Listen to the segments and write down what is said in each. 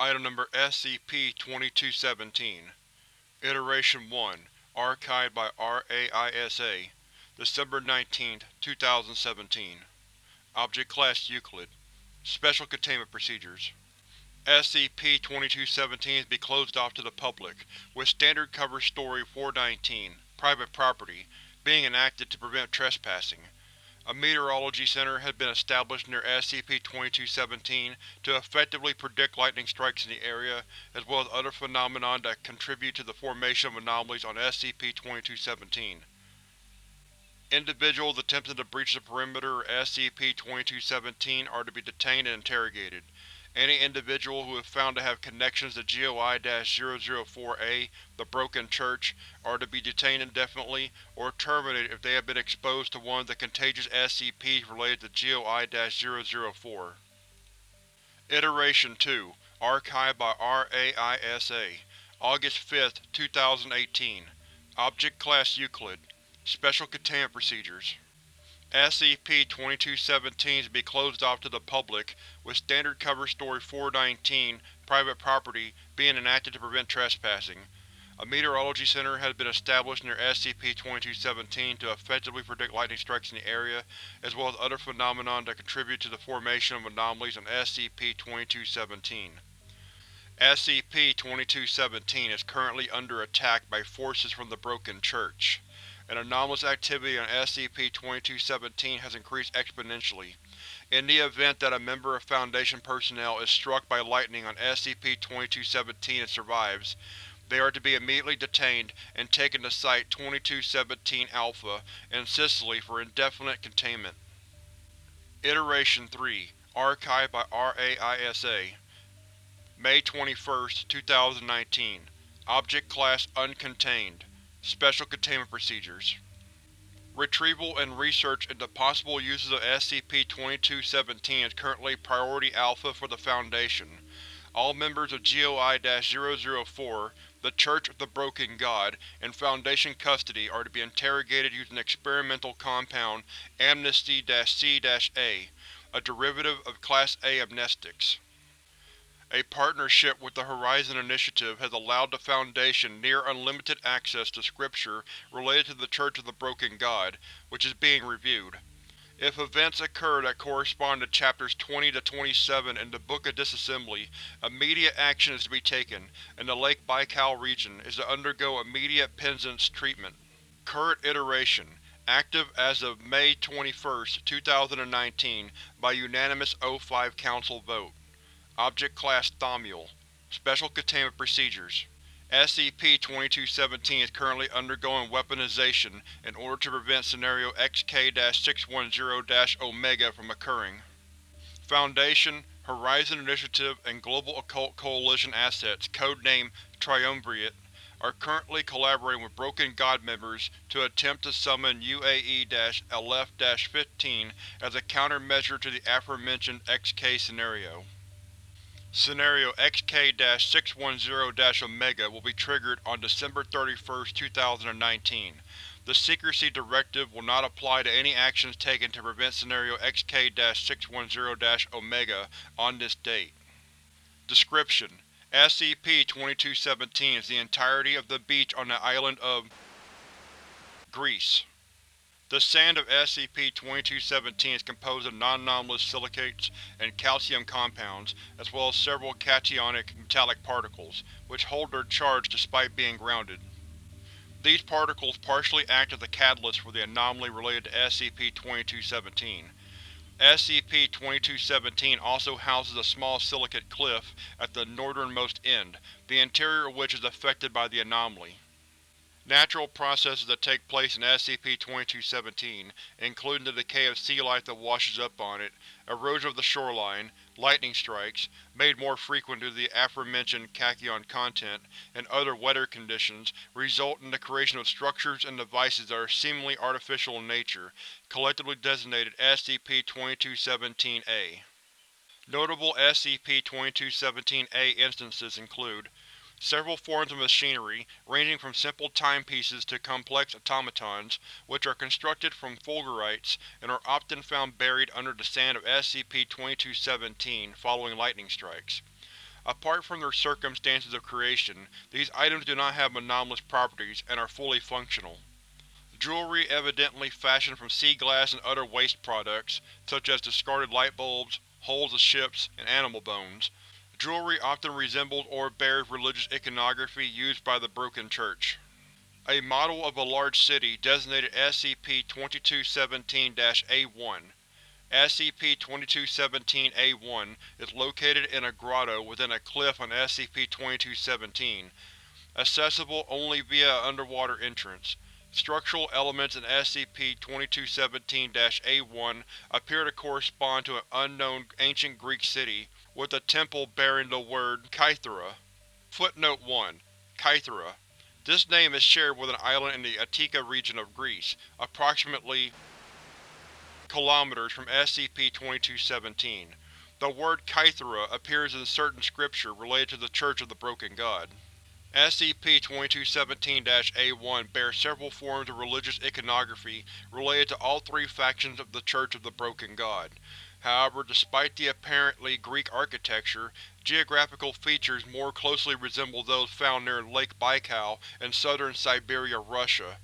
Item Number SCP-2217 Iteration 1 Archived by RAISA December 19, 2017 Object Class Euclid. Special Containment Procedures. SCP-2217 is to be closed off to the public, with Standard Cover Story 419, Private Property, being enacted to prevent trespassing. A meteorology center has been established near SCP-2217 to effectively predict lightning strikes in the area, as well as other phenomena that contribute to the formation of anomalies on SCP-2217. Individuals attempting to breach the perimeter of SCP-2217 are to be detained and interrogated. Any individual who is found to have connections to GOI-004-A, the Broken Church, are to be detained indefinitely, or terminated if they have been exposed to one of the contagious SCPs related to GOI-004. Iteration 2 Archived by RAISA August 5, 2018 Object Class Euclid. Special Containment Procedures SCP-2217 is to be closed off to the public, with Standard Cover Story 419, Private Property, being enacted to prevent trespassing. A meteorology center has been established near SCP-2217 to effectively predict lightning strikes in the area, as well as other phenomena that contribute to the formation of anomalies on SCP-2217. SCP-2217 is currently under attack by forces from the Broken Church and anomalous activity on SCP-2217 has increased exponentially. In the event that a member of Foundation personnel is struck by lightning on SCP-2217 and survives, they are to be immediately detained and taken to Site-2217-Alpha in Sicily for indefinite containment. Iteration 3 Archived by RAISA May 21, 2019 Object Class Uncontained Special Containment Procedures Retrieval and research into possible uses of SCP-2217 is currently Priority Alpha for the Foundation. All members of GOI-004, the Church of the Broken God, in Foundation custody are to be interrogated using experimental compound Amnesty-C-A, a derivative of Class A amnestics. A partnership with the Horizon Initiative has allowed the Foundation near-unlimited access to scripture related to the Church of the Broken God, which is being reviewed. If events occur that correspond to Chapters 20 to 27 in the Book of Disassembly, immediate action is to be taken, and the Lake Baikal region is to undergo immediate Penzance treatment. Current Iteration Active as of May 21, 2019 by unanimous O5 Council vote. Object Class Thaumiel Special Containment Procedures SCP-2217 is currently undergoing weaponization in order to prevent Scenario XK-610-Omega from occurring. Foundation, Horizon Initiative, and Global Occult Coalition assets, codename Triumvirate, are currently collaborating with Broken God members to attempt to summon UAE-Aleph-15 as a countermeasure to the aforementioned XK scenario. Scenario XK-610-Omega will be triggered on December 31, 2019. The Secrecy Directive will not apply to any actions taken to prevent Scenario XK-610-Omega on this date. Description: SCP-2217 is the entirety of the beach on the island of Greece. The sand of SCP-2217 is composed of non-anomalous silicates and calcium compounds, as well as several cationic metallic particles, which hold their charge despite being grounded. These particles partially act as a catalyst for the anomaly related to SCP-2217. SCP-2217 also houses a small silicate cliff at the northernmost end, the interior of which is affected by the anomaly. Natural processes that take place in SCP-2217, including the decay of sea life that washes up on it, erosion of the shoreline, lightning strikes, made more frequent due to the aforementioned tachyon content, and other weather conditions, result in the creation of structures and devices that are seemingly artificial in nature, collectively designated SCP-2217-A. Notable SCP-2217-A instances include Several forms of machinery, ranging from simple timepieces to complex automatons, which are constructed from fulgurites and are often found buried under the sand of SCP-2217 following lightning strikes. Apart from their circumstances of creation, these items do not have anomalous properties and are fully functional. Jewelry evidently fashioned from sea glass and other waste products, such as discarded light bulbs, hulls of ships, and animal bones. Jewelry often resembles or bears religious iconography used by the Broken Church. A model of a large city designated SCP-2217-A1 SCP-2217-A1 is located in a grotto within a cliff on SCP-2217, accessible only via an underwater entrance. Structural elements in SCP-2217-A1 appear to correspond to an unknown ancient Greek city, with a temple bearing the word Kythera. Footnote 1. Kythera. This name is shared with an island in the Attika region of Greece, approximately km from SCP-2217. The word Kythera appears in certain scripture related to the Church of the Broken God. SCP-2217-A1 bears several forms of religious iconography related to all three factions of the Church of the Broken God. However, despite the apparently Greek architecture, geographical features more closely resemble those found near Lake Baikal in southern Siberia, Russia.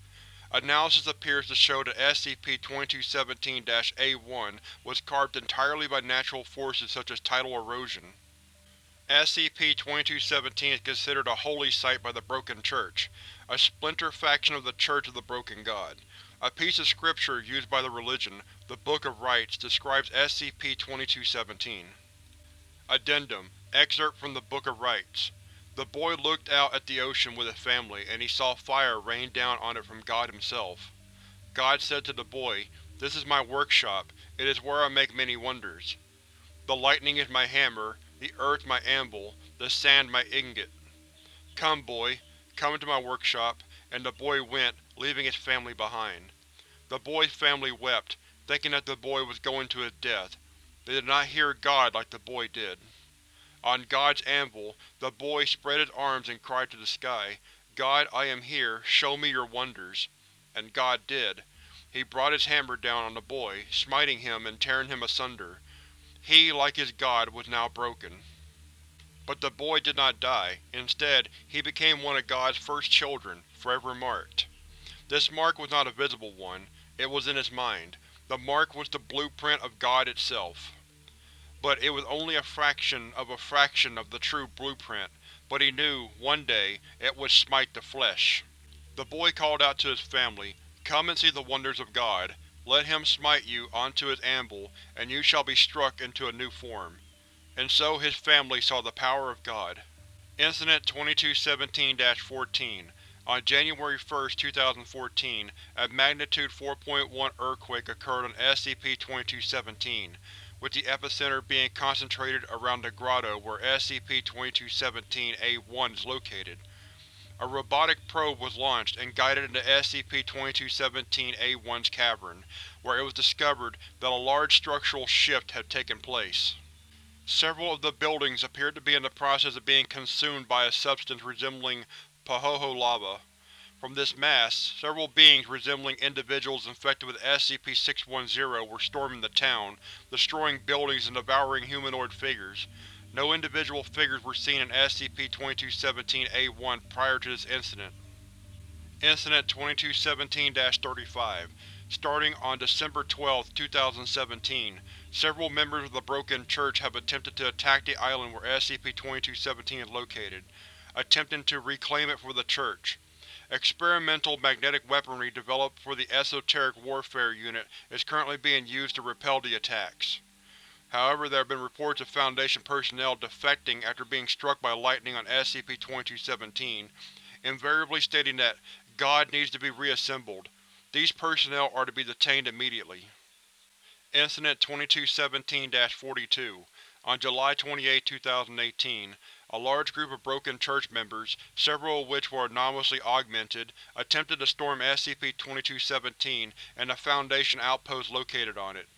Analysis appears to show that SCP-2217-A1 was carved entirely by natural forces such as tidal erosion. SCP-2217 is considered a holy site by the Broken Church, a splinter faction of the Church of the Broken God. A piece of scripture used by the religion, the Book of Rites, describes SCP-2217. Addendum Excerpt from the Book of Rites the boy looked out at the ocean with his family, and he saw fire rain down on it from God himself. God said to the boy, This is my workshop, it is where I make many wonders. The lightning is my hammer, the earth my anvil, the sand my ingot. Come, boy, come into my workshop, and the boy went, leaving his family behind. The boy's family wept, thinking that the boy was going to his death. They did not hear God like the boy did. On God's anvil, the boy spread his arms and cried to the sky, God, I am here, show me your wonders. And God did. He brought his hammer down on the boy, smiting him and tearing him asunder. He, like his god, was now broken. But the boy did not die. Instead, he became one of God's first children, forever marked. This mark was not a visible one, it was in his mind. The mark was the blueprint of God itself but it was only a fraction of a fraction of the true blueprint, but he knew, one day, it would smite the flesh. The boy called out to his family, Come and see the wonders of God. Let him smite you onto his anvil, and you shall be struck into a new form. And so his family saw the power of God. Incident 2217-14 On January 1, 2014, a magnitude 4.1 earthquake occurred on SCP-2217 with the epicenter being concentrated around the grotto where SCP-2217-A1 is located. A robotic probe was launched and guided into SCP-2217-A1's cavern, where it was discovered that a large structural shift had taken place. Several of the buildings appeared to be in the process of being consumed by a substance resembling Pahoehoe lava. From this mass, several beings resembling individuals infected with SCP-610 were storming the town, destroying buildings and devouring humanoid figures. No individual figures were seen in SCP-2217-A1 prior to this incident. Incident 2217-35 Starting on December 12, 2017, several members of the Broken Church have attempted to attack the island where SCP-2217 is located, attempting to reclaim it for the Church. Experimental magnetic weaponry developed for the Esoteric Warfare Unit is currently being used to repel the attacks. However, there have been reports of Foundation personnel defecting after being struck by lightning on SCP-2217, invariably stating that God needs to be reassembled. These personnel are to be detained immediately. Incident 2217-42 On July 28, 2018, a large group of Broken Church members, several of which were anomalously augmented, attempted to storm SCP-2217 and the Foundation outpost located on it.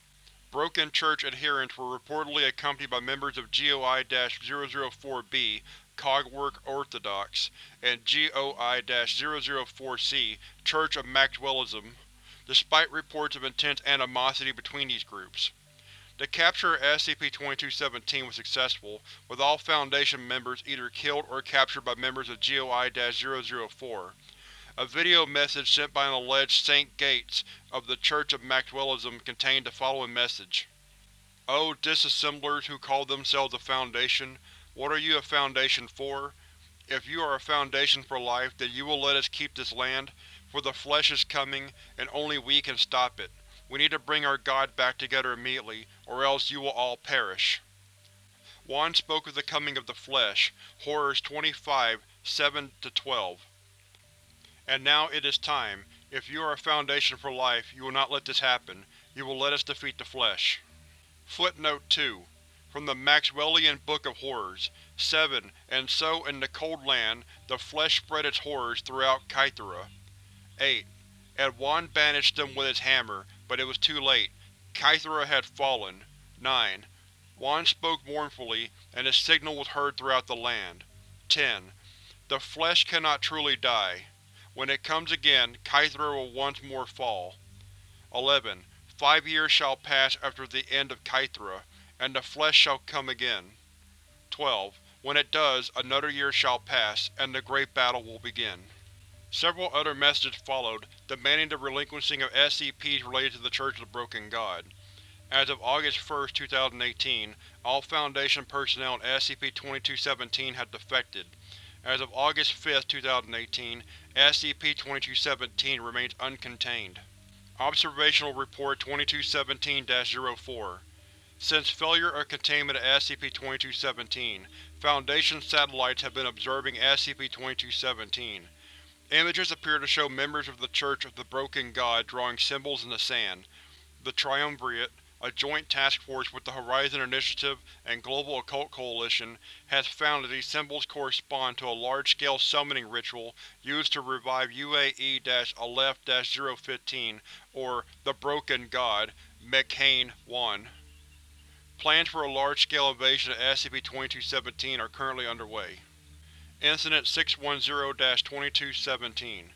Broken Church adherents were reportedly accompanied by members of GOI-004-B, Cogwork Orthodox, and GOI-004-C, Church of Maxwellism, despite reports of intense animosity between these groups. The capture of SCP-2217 was successful, with all Foundation members either killed or captured by members of GOI-004. A video message sent by an alleged Saint Gates of the Church of Maxwellism contained the following message. O disassemblers who call themselves a Foundation, what are you a Foundation for? If you are a Foundation for life, then you will let us keep this land, for the Flesh is coming, and only we can stop it. We need to bring our God back together immediately, or else you will all perish. WAN spoke of the coming of the Flesh, Horrors 25, 7-12. And now it is time. If you are a Foundation for life, you will not let this happen. You will let us defeat the Flesh. Footnote 2. From the Maxwellian Book of Horrors 7. And so, in the Cold Land, the Flesh spread its horrors throughout Kythera. 8. And WAN banished them with his hammer, but it was too late. Kythera had fallen. 9. WAN spoke mournfully, and his signal was heard throughout the land. 10. The Flesh cannot truly die. When it comes again, Kythera will once more fall. 11. Five years shall pass after the end of Kythera, and the Flesh shall come again. 12. When it does, another year shall pass, and the Great Battle will begin. Several other messages followed, demanding the relinquishing of SCPs related to the Church of the Broken God. As of August 1, 2018, all Foundation personnel in SCP-2217 had defected. As of August 5, 2018, SCP-2217 remains uncontained. Observational Report 2217-04 Since failure of containment of SCP-2217, Foundation satellites have been observing SCP-2217. Images appear to show members of the Church of the Broken God drawing symbols in the sand. The Triumvirate, a joint task force with the Horizon Initiative and Global Occult Coalition, has found that these symbols correspond to a large-scale summoning ritual used to revive UAE-Aleph-015, or the Broken God, Mekhane-1. Plans for a large-scale invasion of SCP-2217 are currently underway. Incident 610-2217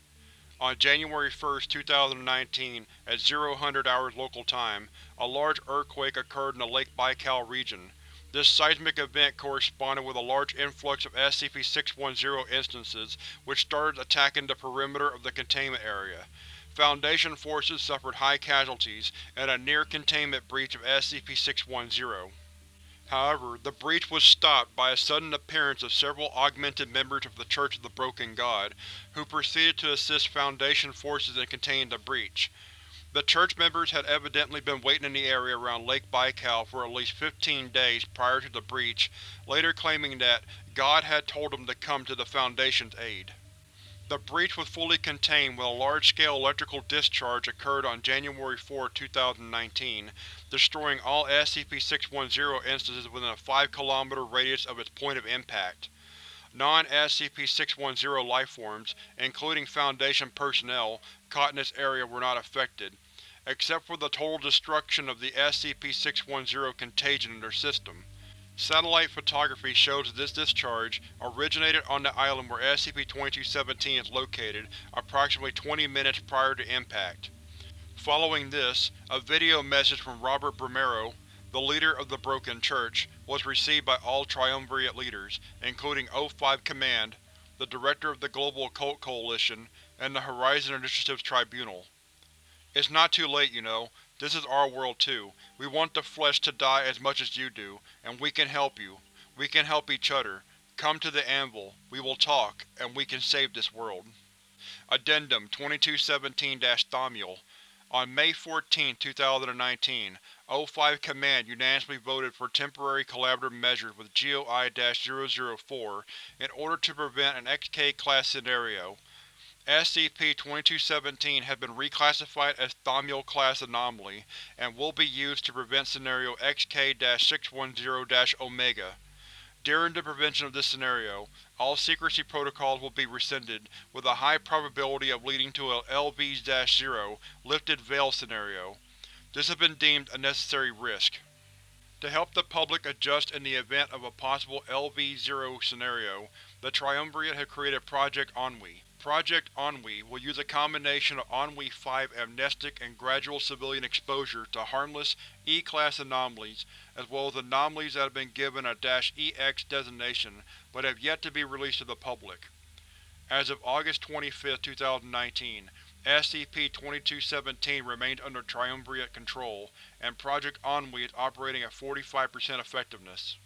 On January 1, 2019, at 0000 hours local time, a large earthquake occurred in the Lake Baikal region. This seismic event corresponded with a large influx of SCP-610 instances, which started attacking the perimeter of the containment area. Foundation forces suffered high casualties, and a near-containment breach of SCP-610. However, the breach was stopped by a sudden appearance of several augmented members of the Church of the Broken God, who proceeded to assist Foundation forces in containing the breach. The Church members had evidently been waiting in the area around Lake Baikal for at least fifteen days prior to the breach, later claiming that God had told them to come to the Foundation's aid. The breach was fully contained when a large-scale electrical discharge occurred on January 4, 2019, destroying all SCP-610 instances within a 5 km radius of its point of impact. Non-SCP-610 lifeforms, including Foundation personnel, caught in this area were not affected, except for the total destruction of the SCP-610 contagion in their system. Satellite photography shows that this discharge originated on the island where SCP-2217 is located approximately 20 minutes prior to impact. Following this, a video message from Robert Bumaro, the leader of the Broken Church, was received by all Triumvirate leaders, including O5 Command, the Director of the Global Occult Coalition, and the Horizon Initiative's Tribunal. It's not too late, you know. This is our world too. We want the flesh to die as much as you do, and we can help you. We can help each other. Come to the Anvil. We will talk, and we can save this world. Addendum 2217-Thaumiel On May 14, 2019, O5 Command unanimously voted for temporary collaborative measures with GOI-004 in order to prevent an XK-class scenario. SCP-2217 has been reclassified as Thaumiel-class anomaly, and will be used to prevent Scenario XK-610-Omega. During the prevention of this scenario, all secrecy protocols will be rescinded, with a high probability of leading to a LV-0 lifted veil scenario. This has been deemed a necessary risk. To help the public adjust in the event of a possible LV-0 scenario, the Triumvirate have created Project Ennui. Project Ennui will use a combination of Ennui-5 amnestic and gradual civilian exposure to harmless E-Class anomalies, as well as anomalies that have been given a -EX designation but have yet to be released to the public. As of August 25, 2019, SCP-2217 remains under Triumvirate control, and Project Ennui is operating at 45% effectiveness.